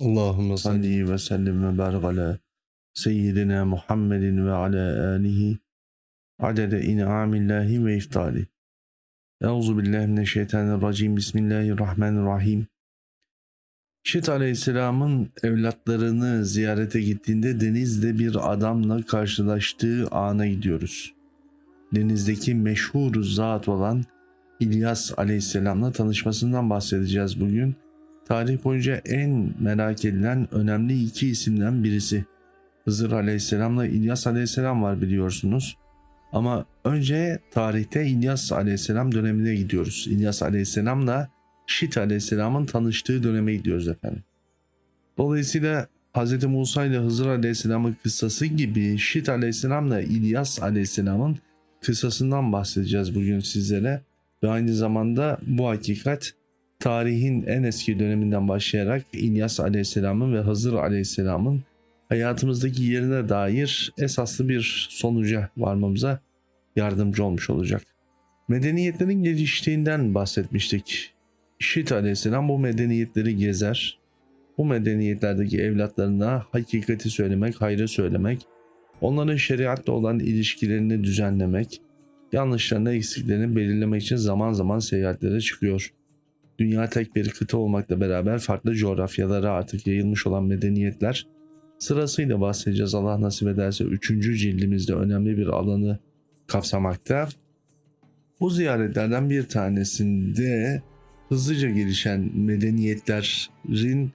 Allahümme salli. ve sellim ve barik ala seyyidina Muhammedin ve ala alihi adede in'amillahi ve iftali. Euzu billahi mineşşeytanirracim. Bismillahirrahmanirrahim. Şit Aleyhisselam'ın evlatlarını ziyarete gittiğinde denizde bir adamla karşılaştığı ana gidiyoruz. Denizdeki meşhur zat olan İlyas Aleyhisselam'la tanışmasından bahsedeceğiz bugün. Tarih boyunca en merak edilen önemli iki isimden birisi. Hızır Aleyhisselam'la İlyas Aleyhisselam var biliyorsunuz. Ama önce tarihte İlyas Aleyhisselam dönemine gidiyoruz. İlyas Aleyhisselam'la Şit Aleyhisselam'ın tanıştığı döneme gidiyoruz efendim. Dolayısıyla Hz. Musa ile Hızır Aleyhisselam'ın kıssası gibi Şit Aleyhisselam'la İlyas Aleyhisselam'ın kıssasından bahsedeceğiz bugün sizlere. Ve aynı zamanda bu hakikat tarihin en eski döneminden başlayarak İlyas Aleyhisselam'ın ve Hızır Aleyhisselam'ın hayatımızdaki yerine dair esaslı bir sonuca varmamıza yardımcı olmuş olacak. Medeniyetlerin geliştiğinden bahsetmiştik. Şit Aleyhisselam bu medeniyetleri gezer. Bu medeniyetlerdeki evlatlarına hakikati söylemek, hayrı söylemek, onların şeriatla olan ilişkilerini düzenlemek, yanlışlarını, eksiklerini belirlemek için zaman zaman seyahatlere çıkıyor. Dünya tek bir kıta olmakla beraber farklı coğrafyalara artık yayılmış olan medeniyetler sırasıyla bahsedeceğiz Allah nasip ederse 3. cildimizde önemli bir alanı kapsamakta. Bu ziyaretlerden bir tanesinde hızlıca gelişen medeniyetlerin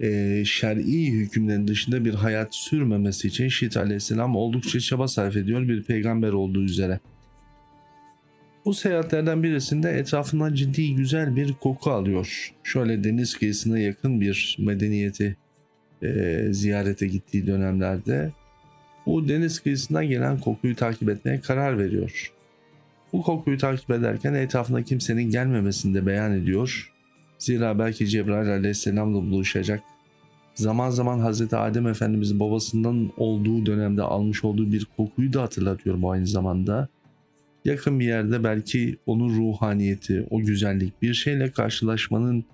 e, şer'i hükümlerin dışında bir hayat sürmemesi için Şit aleyhisselam oldukça çaba sarf ediyor bir peygamber olduğu üzere. Bu seyahatlerden birisinde etrafından ciddi güzel bir koku alıyor. Şöyle deniz kıyısına yakın bir medeniyeti e, ziyarete gittiği dönemlerde bu deniz kıyısından gelen kokuyu takip etmeye karar veriyor. Bu kokuyu takip ederken etrafına kimsenin gelmemesini de beyan ediyor. Zira belki Cebrail aleyhisselamla buluşacak. Zaman zaman Hz. Adem Efendimiz babasından olduğu dönemde almış olduğu bir kokuyu da hatırlatıyor bu aynı zamanda yakın bir yerde belki onun ruhaniyeti, o güzellik bir şeyle karşılaşmanın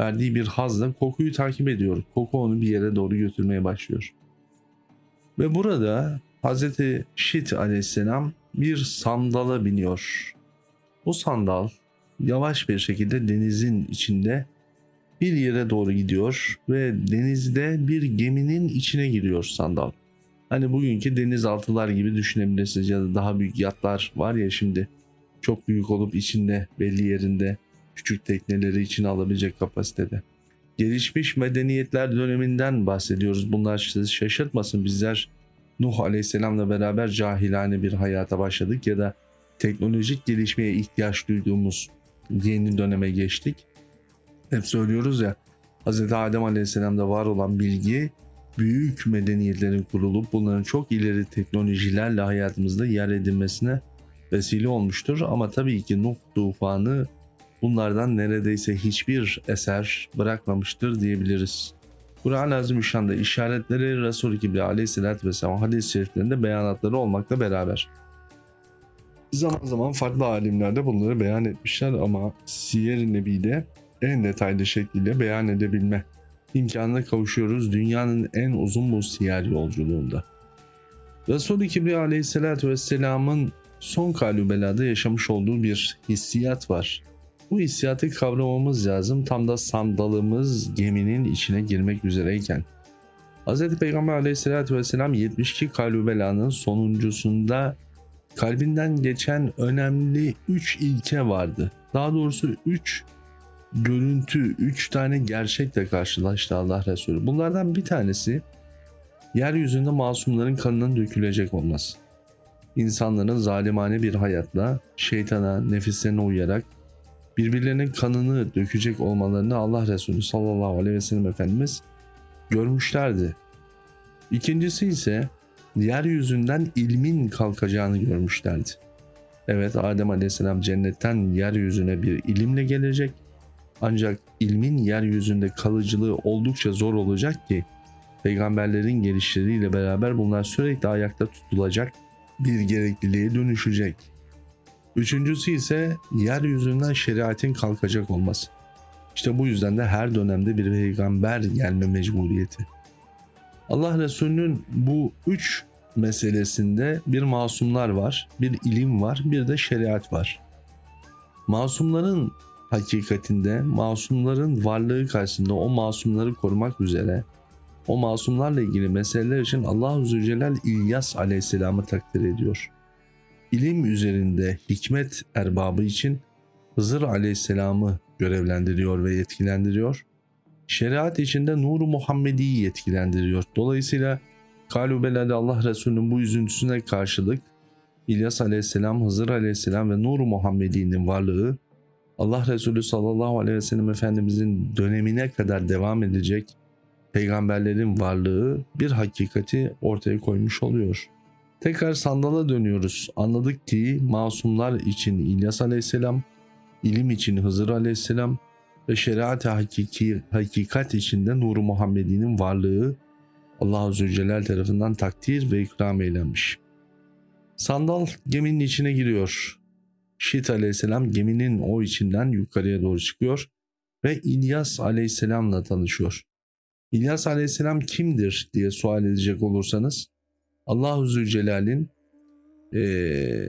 verdiği bir hazla kokuyu takip ediyor. Koku onu bir yere doğru götürmeye başlıyor. Ve burada Hz. Şit aleyhisselam bir sandala biniyor. Bu sandal yavaş bir şekilde denizin içinde bir yere doğru gidiyor ve denizde bir geminin içine giriyor sandal. Hani bugünkü denizaltılar gibi düşünebilirsiniz ya da daha büyük yatlar var ya şimdi çok büyük olup içinde belli yerinde küçük tekneleri içine alabilecek kapasitede. Gelişmiş medeniyetler döneminden bahsediyoruz. Bunlar sizi şaşırtmasın. Bizler Nuh Aleyhisselam'la beraber cahilane bir hayata başladık ya da teknolojik gelişmeye ihtiyaç duyduğumuz yeni döneme geçtik. Hep söylüyoruz ya Hz. Adem Aleyhisselam'da var olan bilgi büyük medeniyetlerin kurulup bunların çok ileri teknolojilerle hayatımızda yer edinmesine vesile olmuştur. Ama tabii ki Nuh tufanı bunlardan neredeyse hiçbir eser bırakmamıştır diyebiliriz. Kur'an-ı Azimüşşan'da işaretleri Resul-i Kibri aleyhissalatü vesselam hadis-i şeriflerinde beyanatları olmakla beraber zaman zaman farklı alimler de bunları beyan etmişler ama Siyer-i Nebi'de en detaylı şekilde beyan edebilme imkanına kavuşuyoruz dünyanın en uzun bu siyer yolculuğunda. Resul-i Kibriya aleyhissalatü vesselamın son kalübelada yaşamış olduğu bir hissiyat var. Bu hissiyatı kavramamız lazım tam da sandalımız geminin içine girmek üzereyken. Hz. Peygamber aleyhissalatü vesselam 72 kalübelanın sonuncusunda kalbinden geçen önemli 3 ilke vardı. Daha doğrusu 3 görüntü, üç tane gerçekle karşılaştı Allah Resulü. Bunlardan bir tanesi yeryüzünde masumların kanının dökülecek olması. İnsanların zalimane bir hayatla şeytana, nefislerine uyarak birbirlerinin kanını dökecek olmalarını Allah Resulü sallallahu aleyhi ve sellem Efendimiz görmüşlerdi. İkincisi ise yeryüzünden ilmin kalkacağını görmüşlerdi. Evet Adem aleyhisselam cennetten yeryüzüne bir ilimle gelecek ancak ilmin yeryüzünde kalıcılığı oldukça zor olacak ki peygamberlerin gelişleriyle beraber bunlar sürekli ayakta tutulacak bir gerekliliğe dönüşecek. Üçüncüsü ise yeryüzünden şeriatin kalkacak olması. İşte bu yüzden de her dönemde bir peygamber gelme mecburiyeti. Allah Resulü'nün bu üç meselesinde bir masumlar var, bir ilim var, bir de şeriat var. Masumların hakikatinde, masumların varlığı karşısında o masumları korumak üzere o masumlarla ilgili meseleler için Allah Zülcelal İlyas Aleyhisselam'ı takdir ediyor. İlim üzerinde hikmet erbabı için Hızır Aleyhisselam'ı görevlendiriyor ve yetkilendiriyor. Şeriat içinde Nur-u Muhammedi'yi yetkilendiriyor. Dolayısıyla Kalubelade Allah Resulü'nün bu üzüntüsüne karşılık İlyas Aleyhisselam, Hızır Aleyhisselam ve Nur-u Muhammedi'nin varlığı Allah Resulü sallallahu aleyhi ve sellem Efendimizin dönemine kadar devam edecek peygamberlerin varlığı bir hakikati ortaya koymuş oluyor. Tekrar sandala dönüyoruz. Anladık ki masumlar için İlyas Aleyhisselam, ilim için Hızır Aleyhisselam ve şeriat-ı hakiki, hakikat içinde Nur-u Muhammedi'nin varlığı Allah-u Zülcelal tarafından takdir ve ikram eylenmiş. Sandal geminin içine giriyor. Şit aleyhisselam geminin o içinden yukarıya doğru çıkıyor ve İlyas aleyhisselamla tanışıyor. İlyas aleyhisselam kimdir diye sual edecek olursanız Allah-u Zülcelal'in ee,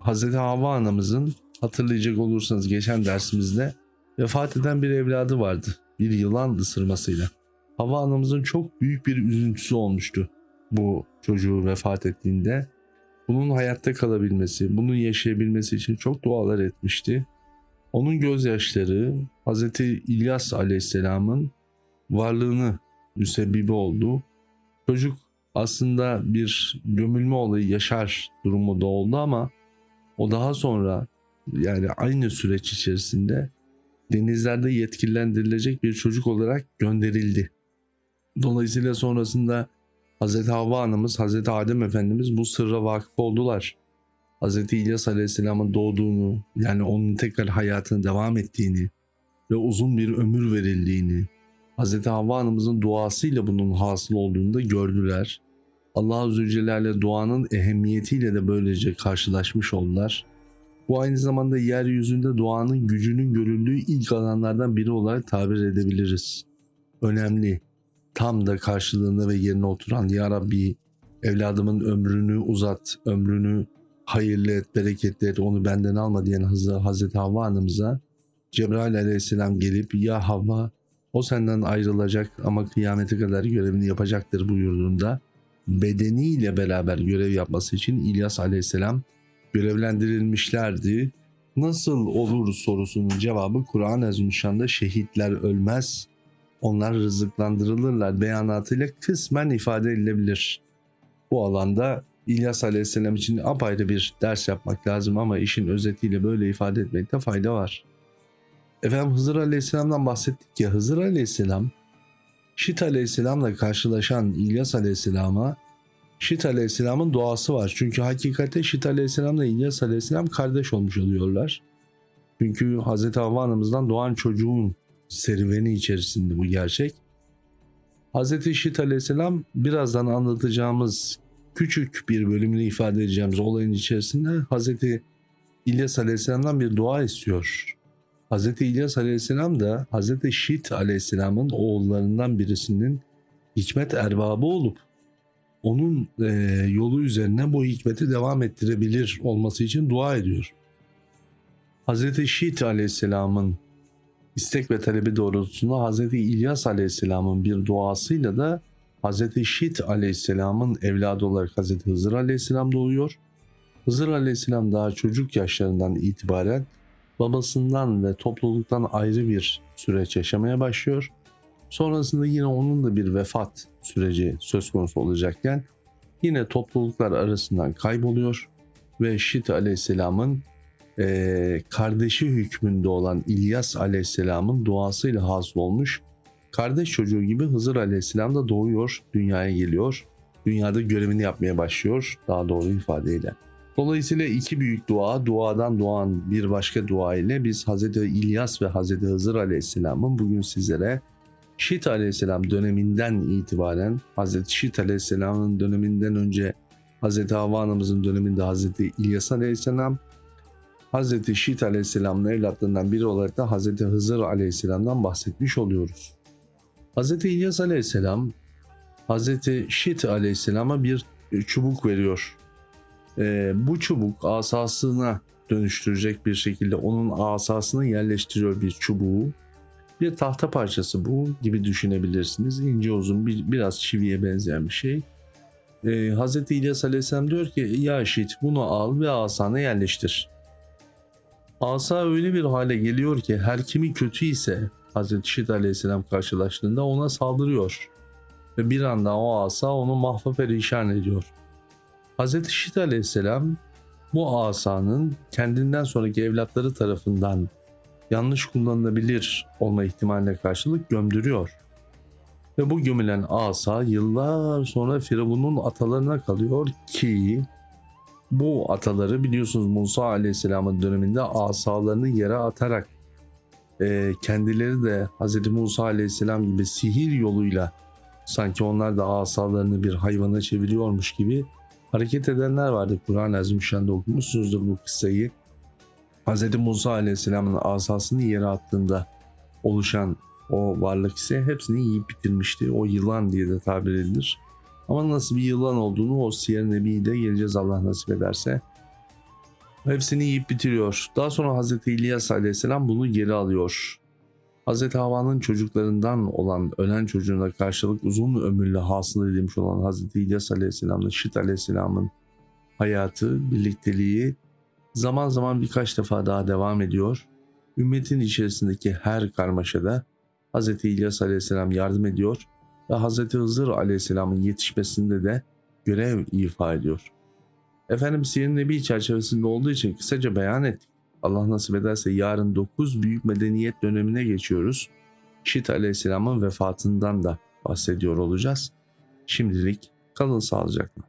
Hazreti Havva anamızın hatırlayacak olursanız geçen dersimizde vefat eden bir evladı vardı. Bir yılan ısırmasıyla. Havva anamızın çok büyük bir üzüntüsü olmuştu bu çocuğu vefat ettiğinde. Bunun hayatta kalabilmesi, bunun yaşayabilmesi için çok dualar etmişti. Onun gözyaşları Hz. İlyas Aleyhisselam'ın varlığını müsebbibi oldu. Çocuk aslında bir gömülme olayı yaşar durumu da oldu ama o daha sonra yani aynı süreç içerisinde denizlerde yetkilendirilecek bir çocuk olarak gönderildi. Dolayısıyla sonrasında Hz. Havva Hanımız, Hz. Adem Efendimiz bu sırra vakıf oldular. Hz. İlyas Aleyhisselam'ın doğduğunu, yani onun tekrar hayatına devam ettiğini ve uzun bir ömür verildiğini, Hz. Havva Hanımızın duasıyla bunun hasıl olduğunu da gördüler. Allah-u Zülcelal'le duanın ehemmiyetiyle de böylece karşılaşmış oldular. Bu aynı zamanda yeryüzünde duanın gücünün görüldüğü ilk alanlardan biri olarak tabir edebiliriz. Önemli, tam da karşılığında ve yerine oturan Ya Rabbi evladımın ömrünü uzat, ömrünü hayırlı et, bereketli et, onu benden alma diyen Hazreti Havva Hanımıza Cebrail aleyhisselam gelip ya Havva o senden ayrılacak ama kıyamete kadar görevini yapacaktır buyurduğunda bedeniyle beraber görev yapması için İlyas aleyhisselam görevlendirilmişlerdi. Nasıl olur sorusunun cevabı Kur'an-ı Azimüşşan'da şehitler ölmez, onlar rızıklandırılırlar beyanatıyla kısmen ifade edilebilir. Bu alanda İlyas Aleyhisselam için apayrı bir ders yapmak lazım ama işin özetiyle böyle ifade etmekte fayda var. Efendim Hızır Aleyhisselam'dan bahsettik ya Hızır Aleyhisselam Şit Aleyhisselam'la karşılaşan İlyas Aleyhisselam'a Şit Aleyhisselam'ın doğası var. Çünkü hakikate Şit Aleyhisselam'la İlyas Aleyhisselam kardeş olmuş oluyorlar. Çünkü Hz. Havva doğan çocuğun serüveni içerisinde bu gerçek. Hz. Şit Aleyhisselam birazdan anlatacağımız küçük bir bölümünü ifade edeceğimiz olayın içerisinde Hz. İlyas Aleyhisselam'dan bir dua istiyor. Hz. İlyas Aleyhisselam da Hz. Şit Aleyhisselam'ın oğullarından birisinin hikmet erbabı olup onun e, yolu üzerine bu hikmeti devam ettirebilir olması için dua ediyor. Hz. Şit Aleyhisselam'ın istek ve talebi doğrultusunda Hz. İlyas Aleyhisselam'ın bir duasıyla da Hz. Şit Aleyhisselam'ın evladı olarak Hz. Hızır Aleyhisselam doğuyor. Hızır Aleyhisselam daha çocuk yaşlarından itibaren babasından ve topluluktan ayrı bir süreç yaşamaya başlıyor. Sonrasında yine onun da bir vefat süreci söz konusu olacakken yine topluluklar arasından kayboluyor ve Şit Aleyhisselam'ın e, kardeşi hükmünde olan İlyas Aleyhisselam'ın duasıyla hasıl olmuş kardeş çocuğu gibi Hızır Aleyhisselam da doğuyor, dünyaya geliyor. Dünyada görevini yapmaya başlıyor daha doğru ifadeyle. Dolayısıyla iki büyük dua, duadan doğan bir başka dua ile biz Hz. İlyas ve Hz. Hızır Aleyhisselam'ın bugün sizlere Şit Aleyhisselam döneminden itibaren Hz. Şit Aleyhisselam'ın döneminden önce Hz. Havva döneminde Hz. İlyas Aleyhisselam Hazreti Şit Aleyhisselam'ın evlatlarından biri olarak da Hazreti Hızır Aleyhisselam'dan bahsetmiş oluyoruz. Hazreti İlyas Aleyhisselam Hazreti Şit Aleyhisselam'a bir çubuk veriyor. Ee, bu çubuk asasına dönüştürecek bir şekilde onun asasını yerleştiriyor bir çubuğu. Bir tahta parçası bu gibi düşünebilirsiniz. İnce uzun bir, biraz çiviye benzeyen bir şey. Ee, Hz. İlyas Aleyhisselam diyor ki ya Şit bunu al ve asana yerleştir. Asa öyle bir hale geliyor ki her kimi kötü ise Hz. Şit Aleyhisselam karşılaştığında ona saldırıyor. Ve bir anda o asa onu mahva perişan ediyor. Hz. Şit Aleyhisselam bu asanın kendinden sonraki evlatları tarafından yanlış kullanılabilir olma ihtimaline karşılık gömdürüyor. Ve bu gömülen asa yıllar sonra Firavun'un atalarına kalıyor ki bu ataları biliyorsunuz Musa Aleyhisselam'ın döneminde asalarını yere atarak e, kendileri de Hz. Musa Aleyhisselam gibi sihir yoluyla sanki onlar da asalarını bir hayvana çeviriyormuş gibi hareket edenler vardı. Kur'an-ı Azimüşşan'da okumuşsunuzdur bu kıssayı. Hz. Musa Aleyhisselam'ın asasını yere attığında oluşan o varlık ise hepsini yiyip bitirmişti. O yılan diye de tabir edilir. Ama nasıl bir yılan olduğunu o Siyer Nebi'de geleceğiz Allah nasip ederse. Hepsini yiyip bitiriyor. Daha sonra Hz. İlyas Aleyhisselam bunu geri alıyor. Hz. Havva'nın çocuklarından olan ölen çocuğuna karşılık uzun ömürlü hasıl edilmiş olan Hz. İlyas Aleyhisselam'la Şit Aleyhisselam'ın hayatı, birlikteliği zaman zaman birkaç defa daha devam ediyor. Ümmetin içerisindeki her karmaşada Hz. İlyas Aleyhisselam yardım ediyor ve Hz. Hızır Aleyhisselam'ın yetişmesinde de görev ifa ediyor. Efendim Siyer Nebi çerçevesinde olduğu için kısaca beyan ettik. Allah nasip ederse yarın 9 büyük medeniyet dönemine geçiyoruz. Şit Aleyhisselam'ın vefatından da bahsediyor olacağız. Şimdilik kalın sağlıcakla.